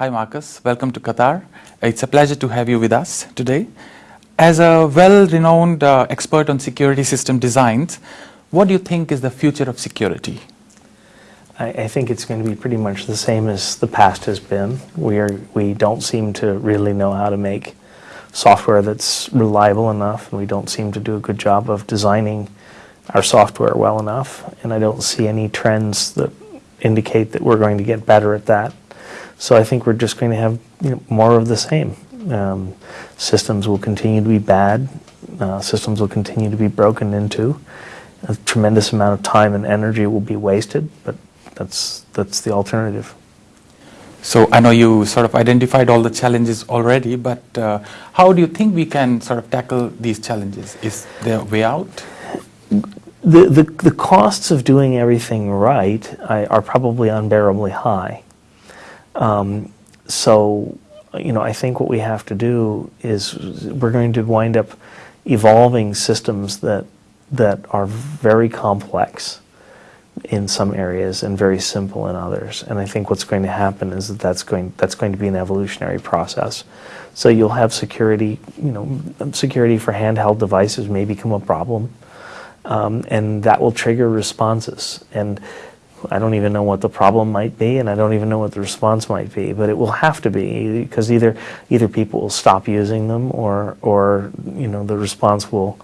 Hi, Marcus. Welcome to Qatar. It's a pleasure to have you with us today. As a well-renowned uh, expert on security system designs, what do you think is the future of security? I, I think it's going to be pretty much the same as the past has been. We are we don't seem to really know how to make software that's reliable enough, and we don't seem to do a good job of designing our software well enough. And I don't see any trends that indicate that we're going to get better at that. So I think we're just going to have you know, more of the same. Um, systems will continue to be bad. Uh, systems will continue to be broken into. A tremendous amount of time and energy will be wasted, but that's that's the alternative. So I know you sort of identified all the challenges already, but uh, how do you think we can sort of tackle these challenges? Is there a way out? The, the, the costs of doing everything right I, are probably unbearably high. Um, so, you know, I think what we have to do is we're going to wind up evolving systems that that are very complex in some areas and very simple in others. And I think what's going to happen is that that's going that's going to be an evolutionary process. So you'll have security, you know, security for handheld devices may become a problem, um, and that will trigger responses. And I don't even know what the problem might be, and I don't even know what the response might be. But it will have to be because either either people will stop using them, or or you know the response will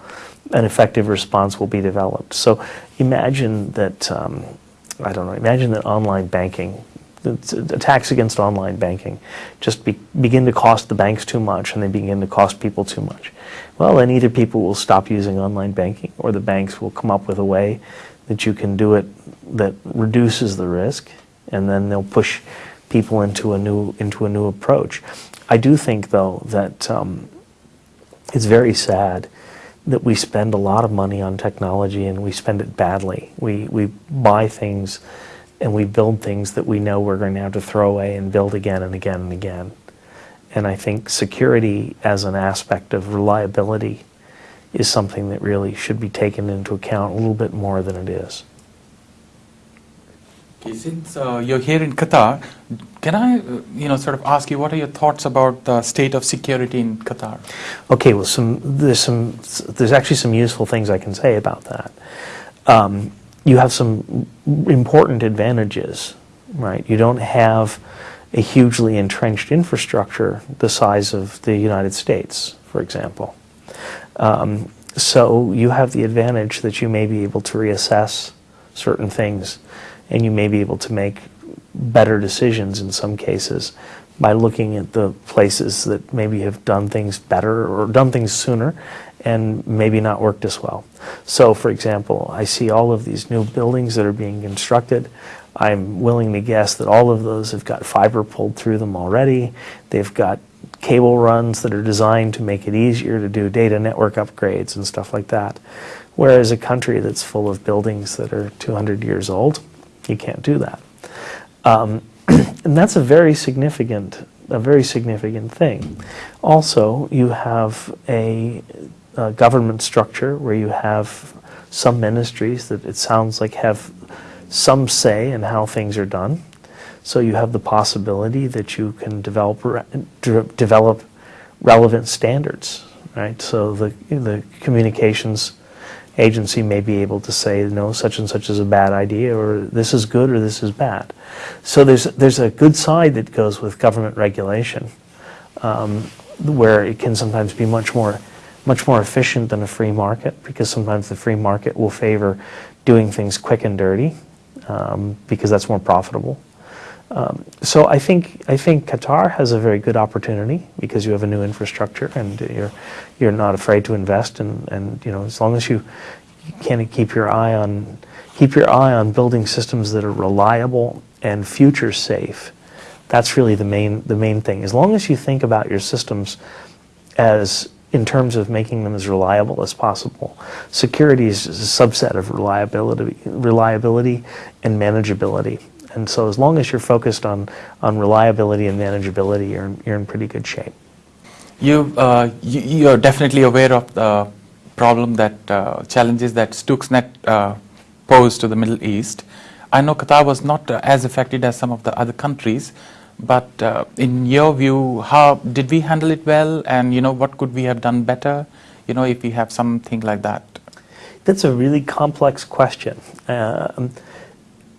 an effective response will be developed. So imagine that, um, I don't know, imagine that online banking, attacks against online banking just be, begin to cost the banks too much and they begin to cost people too much. Well, then either people will stop using online banking or the banks will come up with a way that you can do it that reduces the risk and then they'll push people into a new, into a new approach. I do think, though, that um, it's very sad that we spend a lot of money on technology and we spend it badly. We, we buy things and we build things that we know we're going to have to throw away and build again and again and again. And I think security as an aspect of reliability is something that really should be taken into account a little bit more than it is. Since uh, you're here in Qatar, can I, uh, you know, sort of ask you what are your thoughts about the state of security in Qatar? Okay, well, some there's some there's actually some useful things I can say about that. Um, you have some important advantages, right? You don't have a hugely entrenched infrastructure the size of the United States, for example. Um, so you have the advantage that you may be able to reassess certain things and you may be able to make better decisions in some cases by looking at the places that maybe have done things better or done things sooner and maybe not worked as well. So for example, I see all of these new buildings that are being constructed. I'm willing to guess that all of those have got fiber pulled through them already. They've got cable runs that are designed to make it easier to do data network upgrades and stuff like that. Whereas a country that's full of buildings that are 200 years old, you can't do that. Um, and that's a very significant, a very significant thing. Also, you have a, a government structure where you have some ministries that it sounds like have some say in how things are done. So you have the possibility that you can develop re develop relevant standards, right? So the the communications agency may be able to say, no, such and such is a bad idea, or this is good, or this is bad. So there's, there's a good side that goes with government regulation, um, where it can sometimes be much more, much more efficient than a free market, because sometimes the free market will favor doing things quick and dirty, um, because that's more profitable. Um, so I think I think Qatar has a very good opportunity because you have a new infrastructure and you're you're not afraid to invest and, and you know as long as you, you can keep your eye on keep your eye on building systems that are reliable and future safe. That's really the main the main thing. As long as you think about your systems as in terms of making them as reliable as possible. Security is a subset of reliability, reliability and manageability. And so as long as you're focused on, on reliability and manageability, you're in, you're in pretty good shape. You, uh, you, you're definitely aware of the problem that, uh, challenges that Stuxnet uh, posed to the Middle East. I know Qatar was not uh, as affected as some of the other countries, But uh, in your view, how did we handle it well? And you know, what could we have done better? You know, if we have something like that. That's a really complex question. Um,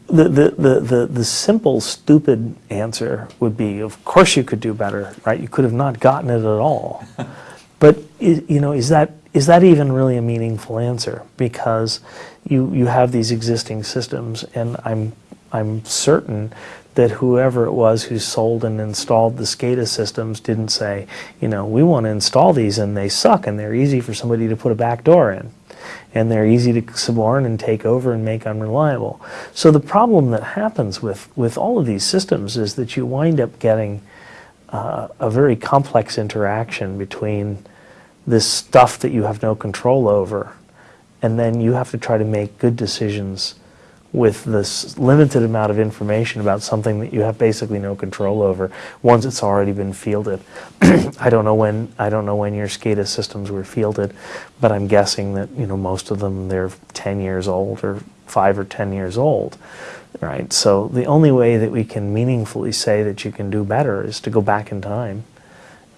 the, the, the, the, the simple, stupid answer would be, of course you could do better, right? You could have not gotten it at all. but, i- you know, is that, is that even really a meaningful answer? Because you, you have these existing systems, and I'm, I'm certain that whoever it was who sold and installed the SCADA systems didn't say, you know, we want to install these and they suck and they're easy for somebody to put a back door in and they're easy to suborn and take over and make unreliable. So the problem that happens with, with all of these systems is that you wind up getting uh, a very complex interaction between this stuff that you have no control over, and then you have to try to make good decisions with this limited amount of information about something that you have basically no control over once it's already been fielded. I don't know when I don't know when your SCADA systems were fielded, but I'm guessing that you know most of them they're 10 years old or 5 or 10 years old. Right? So the only way that we can meaningfully say that you can do better is to go back in time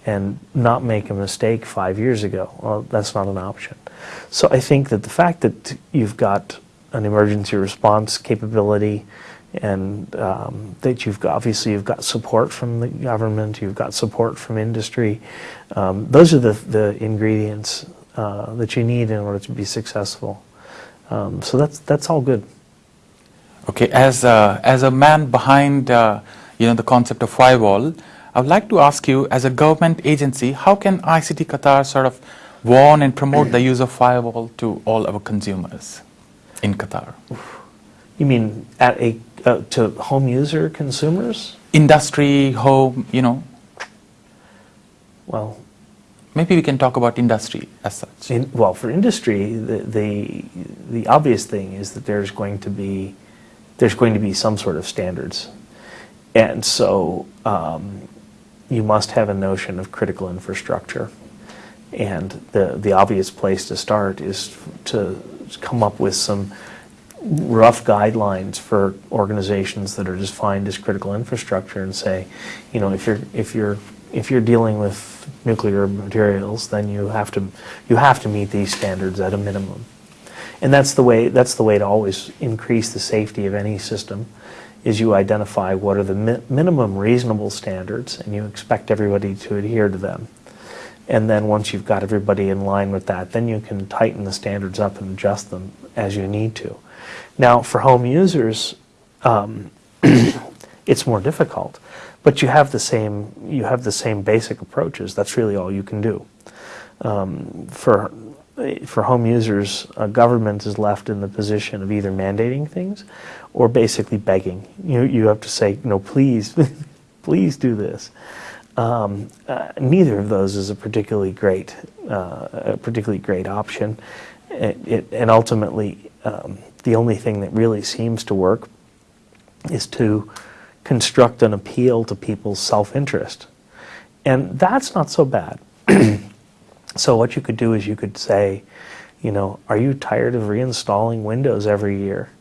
and not make a mistake 5 years ago. Well, that's not an option. So I think that the fact that you've got an emergency response capability and um, that you've got, obviously you've got support from the government, you've got support from industry. Um, those are the, the ingredients uh, that you need in order to be successful. Um, so that's, that's all good. Okay, as a, as a man behind uh, you know the concept of firewall, I would like to ask you, as a government agency, how can ICT Qatar sort of warn and promote the use of firewall to all our consumers in Qatar? You mean at a, uh, to home user consumers? Industry, home, you know, Well, maybe we can talk about industry as such. In, well, for industry, the, the the obvious thing is that there's going to be there's going to be some sort of standards, and so um, you must have a notion of critical infrastructure, and the the obvious place to start is to come up with some rough guidelines for organizations that are defined as critical infrastructure and say, you know, if you're if you're if you're dealing with nuclear materials, then you have to you have to meet these standards at a minimum. And that's the way that's the way to always increase the safety of any system is you identify what are the mi- minimum reasonable standards and you expect everybody to adhere to them. And then once you've got everybody in line with that, then you can tighten the standards up and adjust them as you need to. Now, for home users, um, it's more difficult, but you have the same you have the same basic approaches. That's really all you can do. Um, for for home users, government is left in the position of either mandating things or basically begging. You you have to say no, please, please do this. Um, uh, neither of those is a particularly great, uh, a particularly great option. It, it, and ultimately, um, the only thing that really seems to work is to construct an appeal to people's self-interest, and that's not so bad. so what you could do is you could say, you know, are you tired of reinstalling Windows every year?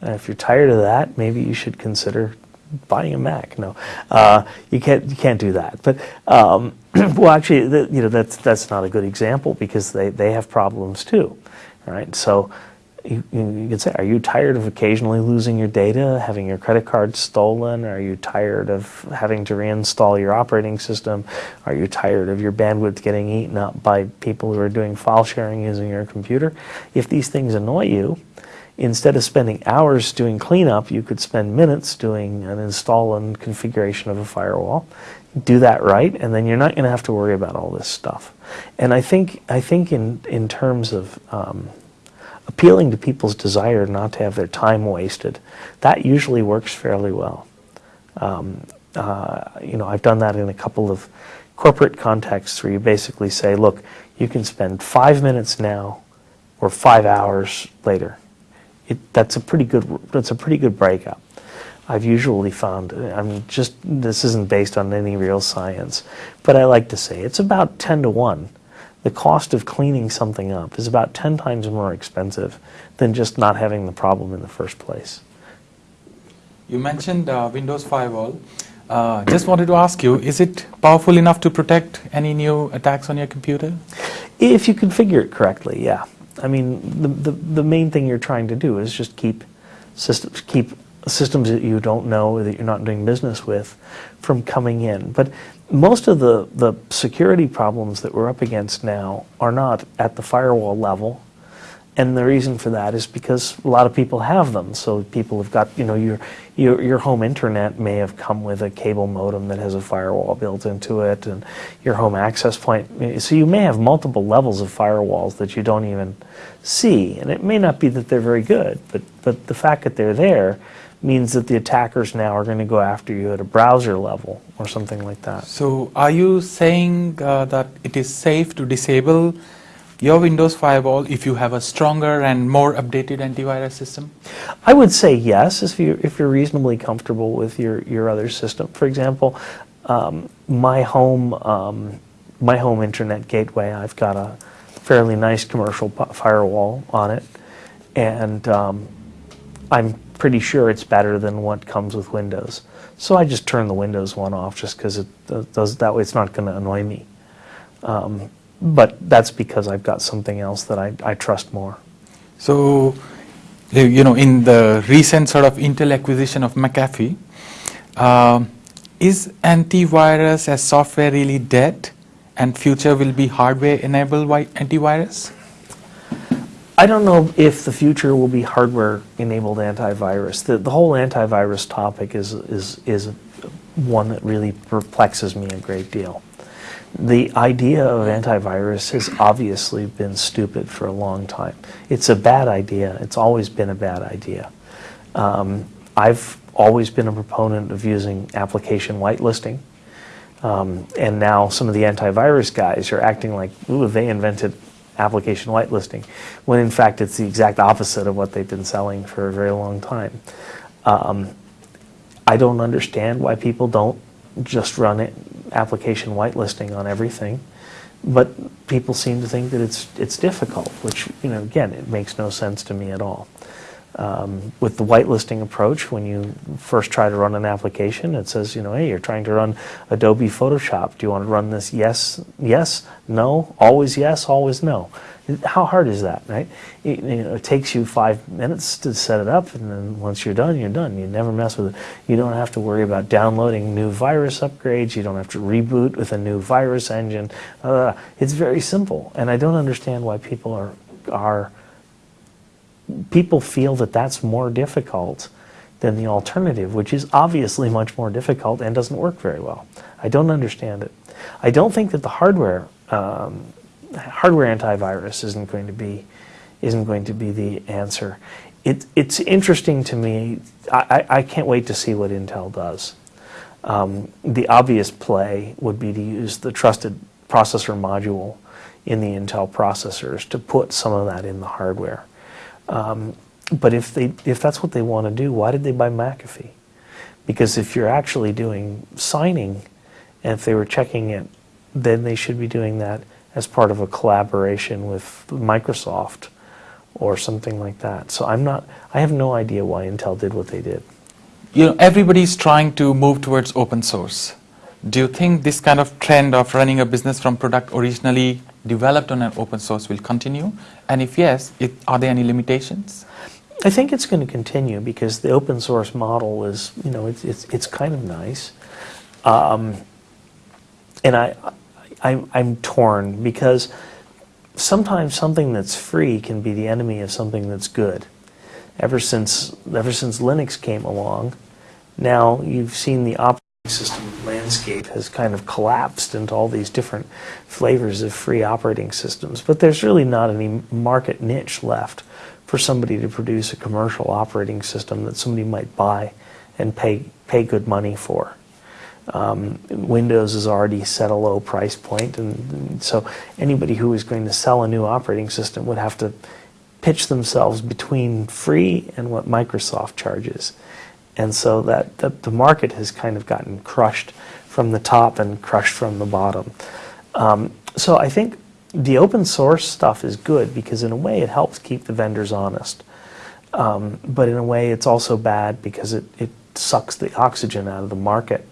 And if you're tired of that, maybe you should consider buying a Mac. No, uh, you can't. You can't do that. But um, well, actually, the, you know that's that's not a good example because they they have problems too, right? So. You, you you can say, are you tired of occasionally losing your data, having your credit card stolen? Are you tired of having to reinstall your operating system? Are you tired of your bandwidth getting eaten up by people who are doing file sharing using your computer? If these things annoy you, instead of spending hours doing cleanup, you could spend minutes doing an install and configuration of a firewall. Do that right, and then you're not going to have to worry about all this stuff. And I think I think in in terms of um, appealing to people's desire not to have their time wasted, that usually works fairly well. Um, uh, you know, I've done that in a couple of corporate contexts where you basically say, look, you can spend five minutes now or five hours later it, that's a pretty good that's a pretty good breakup. I've usually found I'm just this isn't based on any real science, but I like to say it's about 10 to 1. The cost of cleaning something up is about 10 times more expensive than just not having the problem in the first place. You mentioned uh, Windows Firewall. Uh, just wanted to ask you, is it powerful enough to protect any new attacks on your computer? If you configure it correctly, yeah. I mean, the, the, the main thing you're trying to do is just keep systems, keep systems that you don't know, that you're not doing business with, from coming in. But most of the, the security problems that we're up against now are not at the firewall level. And the reason for that is because a lot of people have them. So people have got, you know, your, your, your home internet may have come with a cable modem that has a firewall built into it, and your home access point. So you may have multiple levels of firewalls that you don't even see. And it may not be that they're very good, but, but the fact that they're there means that the attackers now are going to go after you at a browser level or something like that. So are you saying uh, that it is safe to disable your Windows firewall if you have a stronger and more updated antivirus system? I would say yes, if you're, if you're reasonably comfortable with your, your other system. For example, um, my home um, my home internet gateway, I've got a fairly nice commercial firewall on it, and um, I'm pretty sure it's better than what comes with Windows. So I just turn the Windows one off just because it does that way. It's not going to annoy me. But that's because I've got something else that I, I trust more. So, you know, in the recent sort of Intel acquisition of McAfee, um, is antivirus as software really dead and future will be hardware enabled antivirus? I don't know if the future will be hardware enabled antivirus. The, the whole antivirus topic is, is, is one that really perplexes me a great deal. The idea of antivirus has obviously been stupid for a long time. It's a bad idea. It's always been a bad idea. Um, I've always been a proponent of using application whitelisting. Um, and now some of the antivirus guys are acting like, ooh, they invented application whitelisting, when in fact it's the exact opposite of what they've been selling for a very long time. Um, I don't understand why people don't just run it application whitelisting on everything. But people seem to think that it's it's difficult, which you know again it makes no sense to me at all. Um, with the whitelisting approach, when you first try to run an application, it says, you know, hey, you're trying to run Adobe Photoshop. Do you want to run this? Yes, yes, no, always yes, always no. How hard is that, right? It, you know, it takes you five minutes to set it up, and then once you're done, you're done. You never mess with it. You don't have to worry about downloading new virus upgrades. You don't have to reboot with a new virus engine. Uh, it's very simple, and I don't understand why people are are people feel that that's more difficult than the alternative, which is obviously much more difficult and doesn't work very well. I don't understand it. I don't think that the hardware um, hardware antivirus isn't going to be isn't going to be the answer. It, it's interesting to me. I, I, can't wait to see what Intel does. Um, the obvious play would be to use the trusted processor module in the Intel processors to put some of that in the hardware. Um, but if they if that's what they want to do, why did they buy McAfee? Because if you're actually doing signing, and if they were checking it, then they should be doing that as part of a collaboration with Microsoft or something like that. So I'm not, I have no idea why Intel did what they did. You know, everybody's trying to move towards open source. Do you think this kind of trend of running a business from product originally developed on an open source will continue? And if yes, it, are there any limitations? I think it's going to continue because the open source model is, you know, it's, it's, it's kind of nice. Um, and I, I'm, I'm torn because sometimes something that's free can be the enemy of something that's good. Ever since, ever since Linux came along, now you've seen the system landscape has kind of collapsed into all these different flavors of free operating systems. But there's really not any market niche left for somebody to produce a commercial operating system that somebody might buy and pay, pay good money for. Um, Windows has already set a low price point, and, and, so anybody who is going to sell a new operating system would have to pitch themselves between free and what Microsoft charges. And so that, that the market has kind of gotten crushed from the top and crushed from the bottom. Um, so I think the open source stuff is good because in a way it helps keep the vendors honest. Um, but in a way it's also bad because it, it sucks the oxygen out of the market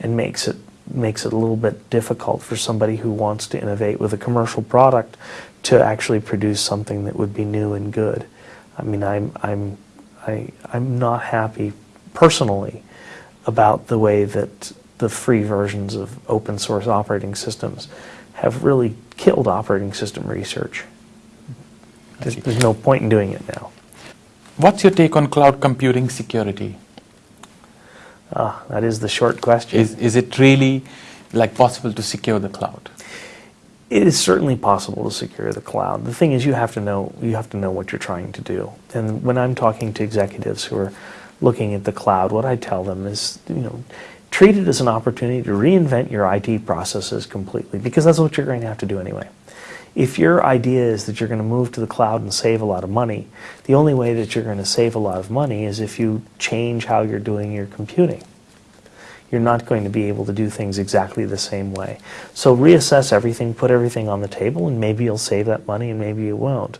and makes it makes it a little bit difficult for somebody who wants to innovate with a commercial product to actually produce something that would be new and good. I mean, I'm I'm I, I'm not happy personally about the way that the free versions of open source operating systems have really killed operating system research. There's, there's no point in doing it now. What's your take on cloud computing security? Ah, that is the short question. Is, is it really like possible to secure the cloud? It is certainly possible to secure the cloud. The thing is, you have to know you have to know what you're trying to do. And when I'm talking to executives who are looking at the cloud, what I tell them is, you know, treat it as an opportunity to reinvent your IT processes completely, because that's what you're going to have to do anyway. If your idea is that you're going to move to the cloud and save a lot of money, the only way that you're going to save a lot of money is if you change how you're doing your computing. You're not going to be able to do things exactly the same way. So reassess everything, put everything on the table, and maybe you'll save that money and maybe you won't.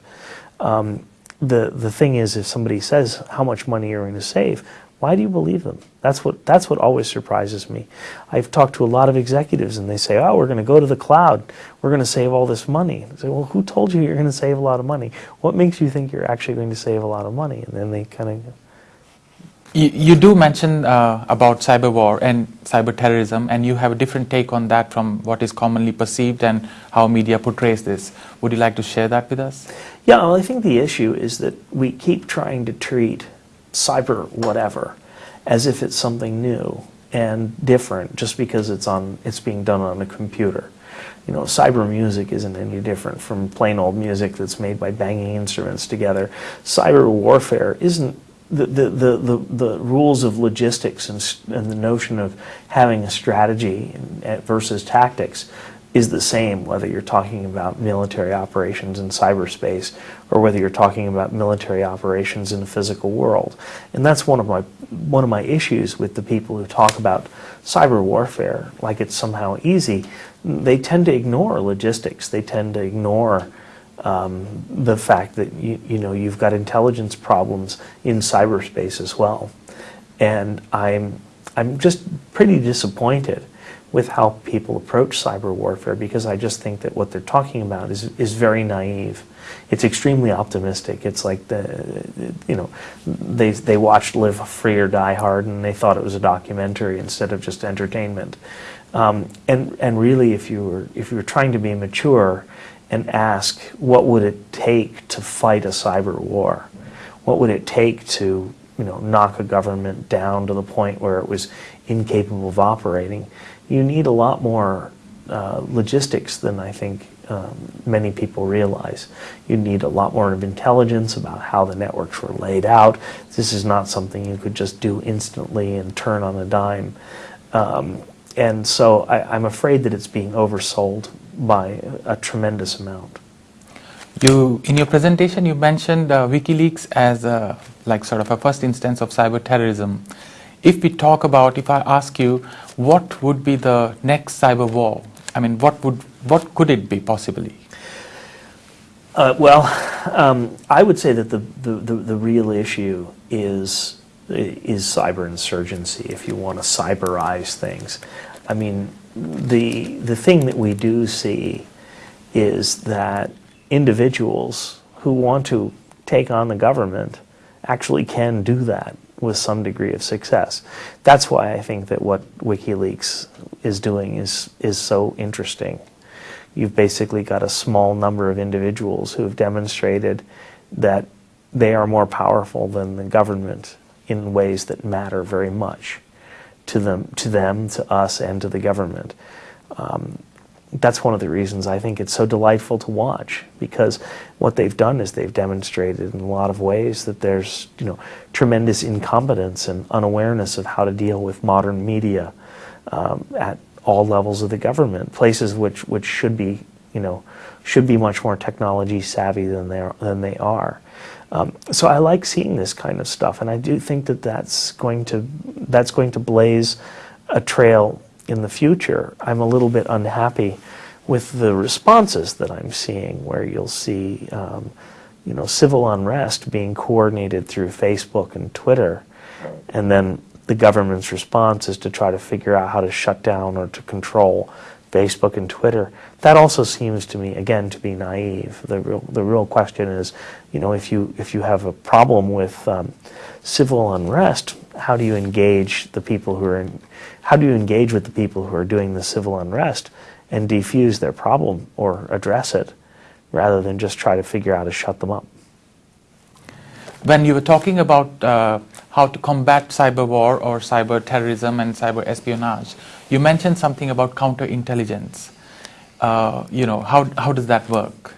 Um, the, the thing is, if somebody says how much money you're going to save, why do you believe them? That's what, that's what always surprises me. I've talked to a lot of executives and they say, oh, we're going to go to the cloud. We're going to save all this money. I say, well, who told you you're going to save a lot of money? What makes you think you're actually going to save a lot of money? And then they kind of... You, you do mention uh, about cyber war and cyber terrorism, and you have a different take on that from what is commonly perceived and how media portrays this. Would you like to share that with us? Yeah, well, I think the issue is that we keep trying to treat cyber whatever as if it's something new and different just because it's on it's being done on a computer. You know, cyber music isn't any different from plain old music that's made by banging instruments together. Cyber warfare isn't the, the, the, the, the rules of logistics and, and the notion of having a strategy versus tactics is the same whether you're talking about military operations in cyberspace or whether you're talking about military operations in the physical world. And that's one of my one of my issues with the people who talk about cyber warfare like it's somehow easy. They tend to ignore logistics. They tend to ignore um, the fact that you, you know you've got intelligence problems in cyberspace as well. And I'm I'm just pretty disappointed with how people approach cyber warfare because I just think that what they're talking about is, is very naive. It's extremely optimistic. It's like the, you know, they, they watched Live Free or Die Hard and they thought it was a documentary instead of just entertainment. Um, and, and really, if you, were, if you were trying to be mature and ask, what would it take to fight a cyber war? What would it take to, you know, knock a government down to the point where it was incapable of operating? You need a lot more uh, logistics than I think um, many people realize. You need a lot more of intelligence about how the networks were laid out. This is not something you could just do instantly and turn on a dime. Um, and so I, am afraid that it's being oversold by a, a, tremendous amount. You, in your presentation, you mentioned uh, WikiLeaks as a, like sort of a first instance of cyber terrorism. If we talk about, if I ask you, what would be the next cyber war? I mean, what would what could it be possibly? Uh, well, um, I would say that the, the, the, the, real issue is is cyber insurgency. If you want to cyberize things, I mean, the the thing that we do see is that individuals who want to take on the government actually can do that with some degree of success. That's why I think that what WikiLeaks is doing is, is so interesting. You've basically got a small number of individuals who have demonstrated that they are more powerful than the government in ways that matter very much to them, to, them, to us, and to the government. Um, that's one of the reasons I think it's so delightful to watch because what they've done is they've demonstrated in a lot of ways that there's you know tremendous incompetence and unawareness of how to deal with modern media um, at all levels of the government, places which which should be you know should be much more technology savvy than they are, than they are. Um, so I like seeing this kind of stuff, and I do think that that's going to that's going to blaze a trail in the future, I'm a little bit unhappy with the responses that I'm seeing, where you'll see, um, you know, civil unrest being coordinated through Facebook and Twitter, and then the government's response is to try to figure out how to shut down or to control Facebook and Twitter. That also seems to me, again, to be naive. The real, the real question is, you know, if you if you have a problem with um, civil unrest, how do you engage the people who are in, how do you engage with the people who are doing the civil unrest and defuse their problem or address it, rather than just try to figure out how to shut them up? When you were talking about uh, how to combat cyber war or cyber terrorism and cyber espionage, you mentioned something about counterintelligence. Uh, you know, how, how does that work?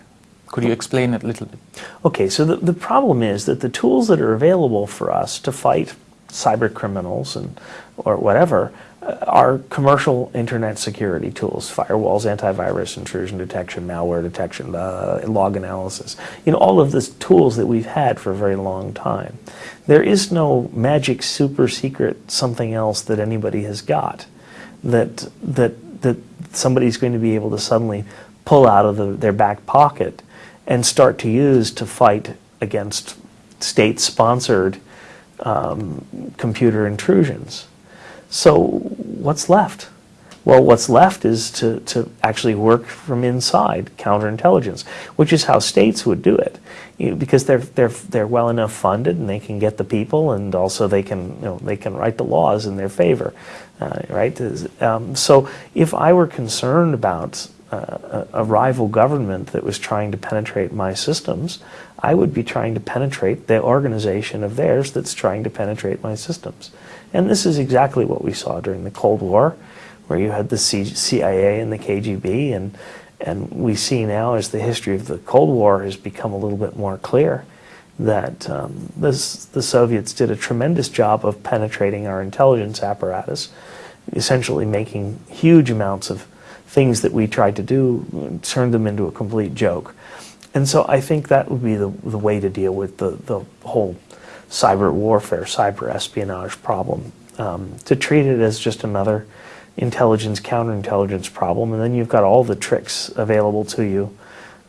Could you explain it a little bit? Okay, so the, the problem is that the tools that are available for us to fight cyber criminals and or whatever uh, are commercial internet security tools, firewalls, antivirus, intrusion detection, malware detection, uh, log analysis. You know, all of the tools that we've had for a very long time. There is no magic super secret something else that anybody has got that that that somebody's going to be able to suddenly pull out of the, their back pocket and start to use to fight against state-sponsored um, computer intrusions. So what's left? Well, what's left is to, to actually work from inside counterintelligence, which is how states would do it, you know, because they're they're they're well enough funded and they can get the people, and also they can you know they can write the laws in their favor, uh, right? Um, so if I were concerned about a, a rival government that was trying to penetrate my systems, I would be trying to penetrate the organization of theirs that's trying to penetrate my systems. And this is exactly what we saw during the Cold War where you had the CIA and the KGB, and and we see now as the history of the Cold War has become a little bit more clear that um, this, the Soviets did a tremendous job of penetrating our intelligence apparatus, essentially making huge amounts of things that we tried to do, turned them into a complete joke. And so I think that would be the, the way to deal with the, the whole cyber warfare, cyber espionage problem, um, to treat it as just another intelligence, counterintelligence problem, and then you've got all the tricks available to you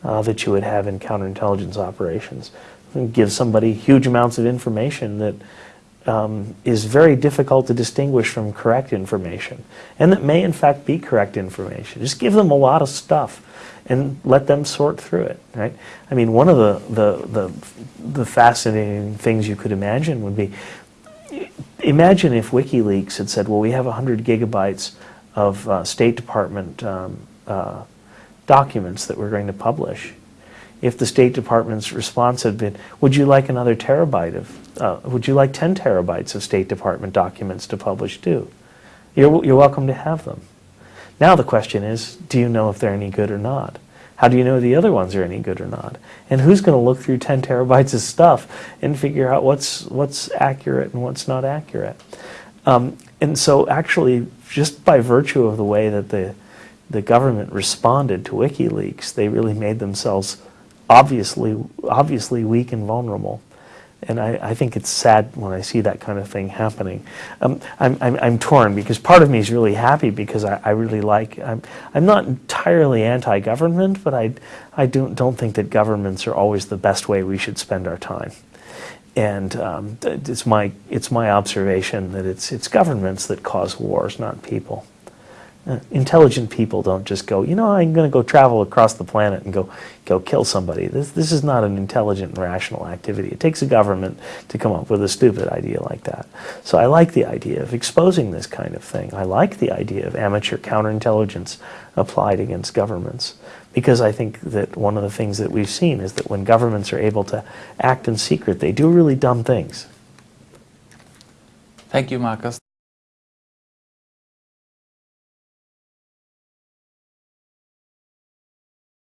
uh, that you would have in counterintelligence operations. And give somebody huge amounts of information that um, is very difficult to distinguish from correct information, and that may in fact be correct information. Just give them a lot of stuff and let them sort through it, right? I mean, one of the, the, the, the fascinating things you could imagine would be imagine if WikiLeaks had said, well, we have 100 gigabytes of uh, State Department um, uh, documents that we're going to publish. If the State Department's response had been, would you like another terabyte of, uh, would you like 10 terabytes of State Department documents to publish too? You're, you're welcome to have them. Now the question is, do you know if they're any good or not? How do you know the other ones are any good or not? And who's going to look through 10 terabytes of stuff and figure out what's, what's accurate and what's not accurate? Um, and so actually, just by virtue of the way that the, the government responded to WikiLeaks, they really made themselves obviously, obviously weak and vulnerable. And I, I, think it's sad when I see that kind of thing happening. Um, I'm, I'm, I'm, torn because part of me is really happy because I, I really like, I'm, I'm not entirely anti-government, but I, I don't, don't think that governments are always the best way we should spend our time. And um, it's, my, it's my observation that it's, it's governments that cause wars, not people. Uh, intelligent people don't just go, you know, I'm going to go travel across the planet and go, go kill somebody. This, this is not an intelligent and rational activity. It takes a government to come up with a stupid idea like that. So I like the idea of exposing this kind of thing. I like the idea of amateur counterintelligence applied against governments because I think that one of the things that we've seen is that when governments are able to act in secret, they do really dumb things. Thank you, Marcus.